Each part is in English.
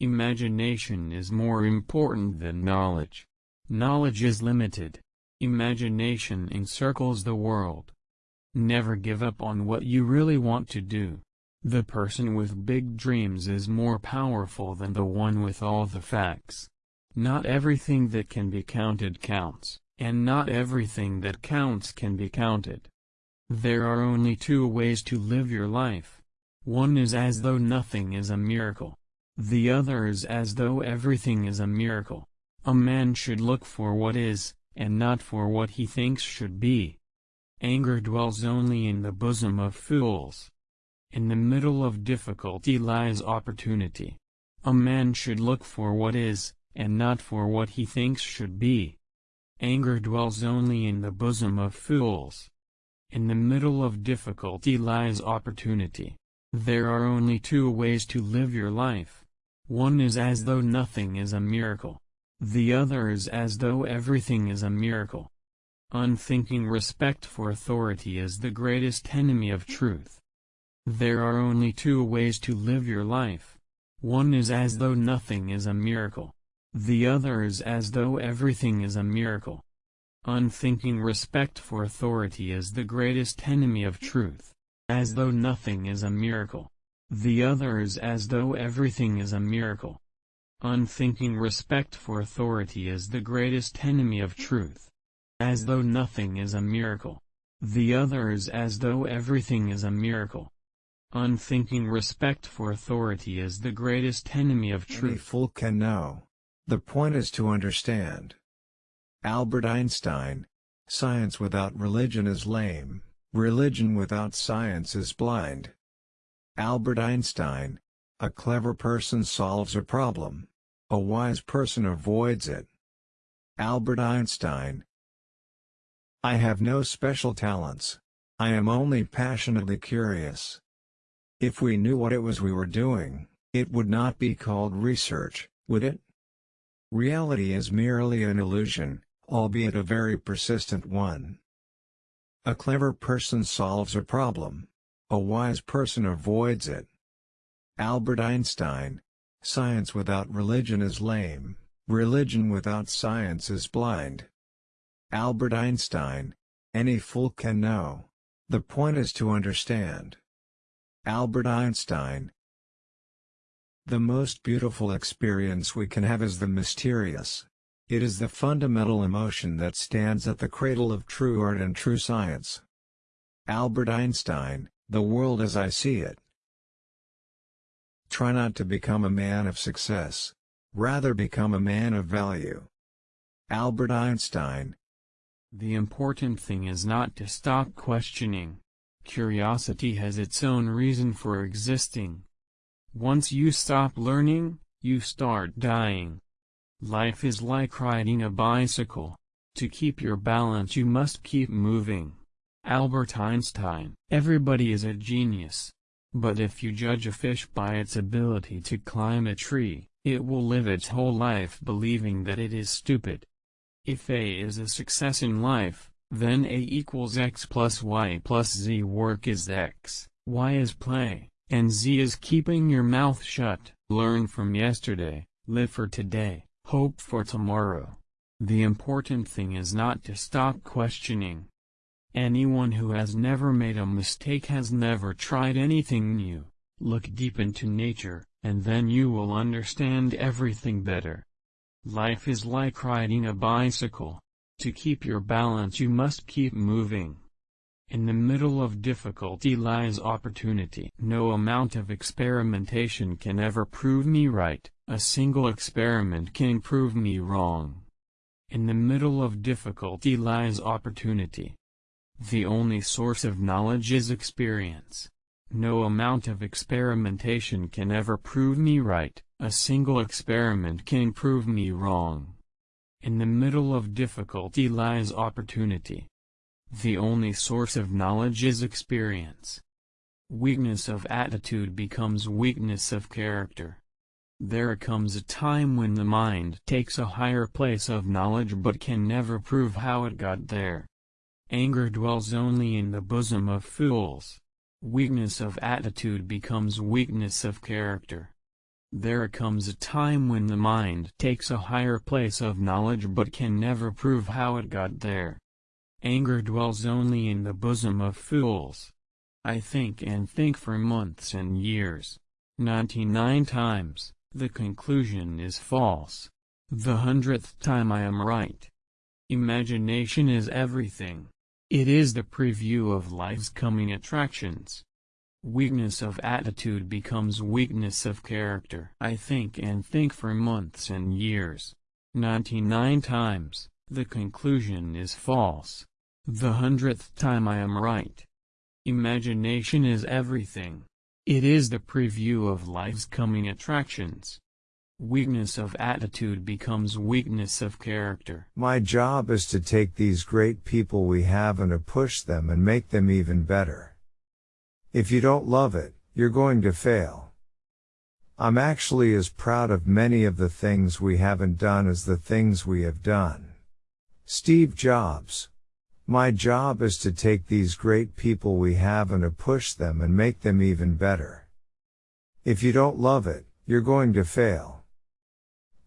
Imagination is more important than knowledge. Knowledge is limited. Imagination encircles the world. Never give up on what you really want to do. The person with big dreams is more powerful than the one with all the facts. Not everything that can be counted counts, and not everything that counts can be counted. There are only two ways to live your life. One is as though nothing is a miracle. The other is as though everything is a miracle. A man should look for what is, and not for what he thinks should be. Anger dwells only in the bosom of fools. In the middle of difficulty lies opportunity. A man should look for what is, and not for what he thinks should be. Anger dwells only in the bosom of fools. In the middle of difficulty lies opportunity. There are only two ways to live your life. One is as though nothing is a miracle. The other is as though everything is a miracle. Unthinking respect for authority is the greatest enemy of truth. There are only two ways to live your life. One is as though nothing is a miracle. The other is as though everything is a miracle. Unthinking respect for authority is the greatest enemy of truth. As though nothing is a miracle. The other is as though everything is a miracle. Unthinking respect for authority is the greatest enemy of truth as though nothing is a miracle. The other is as though everything is a miracle. Unthinking respect for authority is the greatest enemy of truth. Any fool can know. The point is to understand. Albert Einstein Science without religion is lame, religion without science is blind. Albert Einstein A clever person solves a problem. A wise person avoids it. Albert Einstein I have no special talents. I am only passionately curious. If we knew what it was we were doing, it would not be called research, would it? Reality is merely an illusion, albeit a very persistent one. A clever person solves a problem. A wise person avoids it. Albert Einstein Science without religion is lame, religion without science is blind. Albert Einstein. Any fool can know. The point is to understand. Albert Einstein. The most beautiful experience we can have is the mysterious. It is the fundamental emotion that stands at the cradle of true art and true science. Albert Einstein, The World as I See It. Try not to become a man of success. Rather become a man of value. Albert Einstein, the important thing is not to stop questioning. Curiosity has its own reason for existing. Once you stop learning, you start dying. Life is like riding a bicycle. To keep your balance you must keep moving. Albert Einstein Everybody is a genius. But if you judge a fish by its ability to climb a tree, it will live its whole life believing that it is stupid. If A is a success in life, then A equals x plus y plus z work is x, y is play, and z is keeping your mouth shut. Learn from yesterday, live for today, hope for tomorrow. The important thing is not to stop questioning. Anyone who has never made a mistake has never tried anything new. Look deep into nature, and then you will understand everything better. Life is like riding a bicycle. To keep your balance you must keep moving. In the middle of difficulty lies opportunity. No amount of experimentation can ever prove me right, a single experiment can prove me wrong. In the middle of difficulty lies opportunity. The only source of knowledge is experience. No amount of experimentation can ever prove me right, a single experiment can prove me wrong. In the middle of difficulty lies opportunity. The only source of knowledge is experience. Weakness of attitude becomes weakness of character. There comes a time when the mind takes a higher place of knowledge but can never prove how it got there. Anger dwells only in the bosom of fools. Weakness of attitude becomes weakness of character. There comes a time when the mind takes a higher place of knowledge but can never prove how it got there. Anger dwells only in the bosom of fools. I think and think for months and years. 99 times, the conclusion is false. The hundredth time I am right. Imagination is everything. It is the preview of life's coming attractions. Weakness of attitude becomes weakness of character. I think and think for months and years. 99 times, the conclusion is false. The hundredth time I am right. Imagination is everything. It is the preview of life's coming attractions. Weakness of attitude becomes weakness of character. My job is to take these great people we have and to push them and make them even better. If you don't love it, you're going to fail. I'm actually as proud of many of the things we haven't done as the things we have done. Steve Jobs. My job is to take these great people we have and to push them and make them even better. If you don't love it, you're going to fail.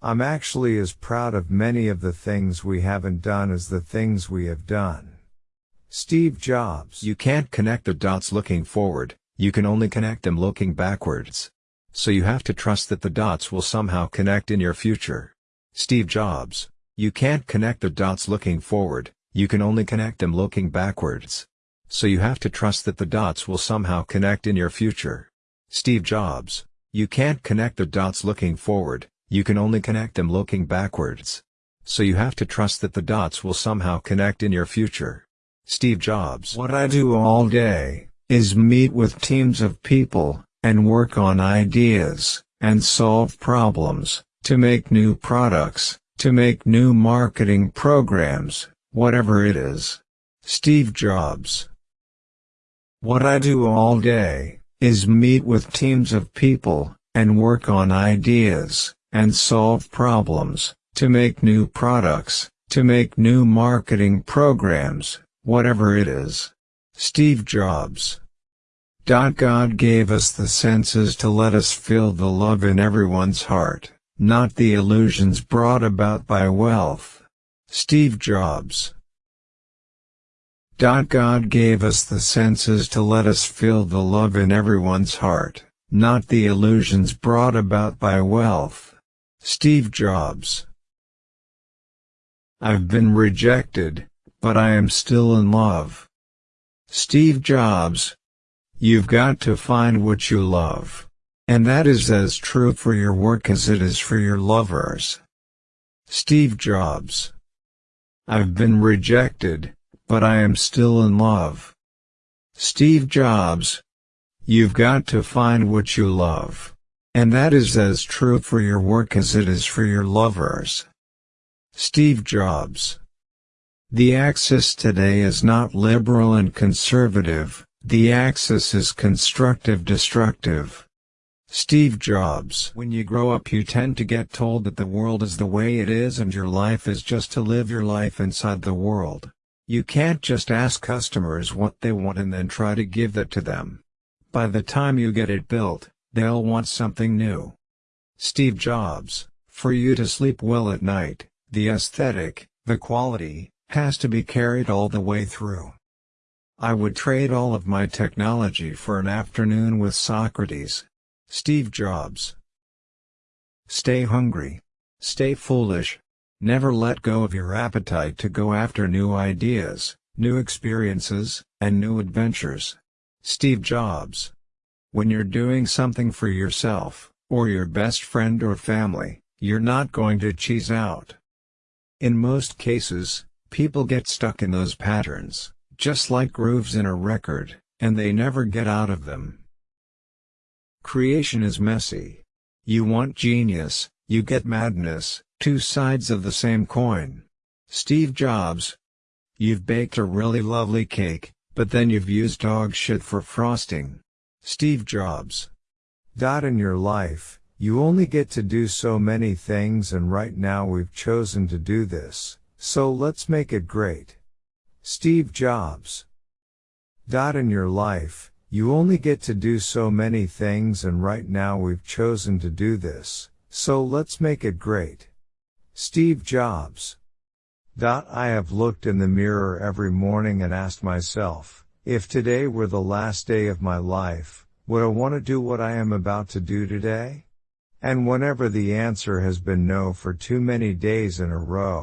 I'm actually as proud of many of the things we haven't done as the things we have done. Steve Jobs. You can't connect the dots looking forward, you can only connect them looking backwards. So you have to trust that the dots will somehow connect in your future. Steve Jobs. You can't connect the dots looking forward, you can only connect them looking backwards. So you have to trust that the dots will somehow connect in your future. Steve Jobs. You can't connect the dots looking forward, you can only connect them looking backwards. So you have to trust that the dots will somehow connect in your future. Steve Jobs. What I do all day is meet with teams of people and work on ideas and solve problems to make new products, to make new marketing programs, whatever it is. Steve Jobs. What I do all day is meet with teams of people and work on ideas and solve problems to make new products, to make new marketing programs, whatever it is. Steve Jobs. God gave us the senses to let us feel the love in everyone's heart, not the illusions brought about by wealth. Steve Jobs. God gave us the senses to let us feel the love in everyone's heart, not the illusions brought about by wealth. Steve Jobs. I've been rejected, but I am still in love. Steve Jobs. You've got to find what you love. And that is as true for your work as it is for your lovers. Steve Jobs. I've been rejected, but I am still in love. Steve Jobs. You've got to find what you love. And that is as true for your work as it is for your lovers. Steve Jobs. The axis today is not liberal and conservative, the axis is constructive-destructive. Steve Jobs When you grow up you tend to get told that the world is the way it is and your life is just to live your life inside the world. You can't just ask customers what they want and then try to give that to them. By the time you get it built, they'll want something new. Steve Jobs For you to sleep well at night, the aesthetic, the quality, has to be carried all the way through. I would trade all of my technology for an afternoon with Socrates. Steve Jobs. Stay hungry. Stay foolish. Never let go of your appetite to go after new ideas, new experiences, and new adventures. Steve Jobs. When you're doing something for yourself, or your best friend or family, you're not going to cheese out. In most cases, People get stuck in those patterns, just like grooves in a record, and they never get out of them. Creation is messy. You want genius, you get madness, two sides of the same coin. Steve Jobs. You've baked a really lovely cake, but then you've used dog shit for frosting. Steve Jobs. Dot in your life, you only get to do so many things and right now we've chosen to do this. So let's make it great. Steve Jobs. Dot in your life, You only get to do so many things and right now we've chosen to do this, so let's make it great. Steve Jobs. Dot I have looked in the mirror every morning and asked myself, if today were the last day of my life, would I want to do what I am about to do today? And whenever the answer has been no for too many days in a row,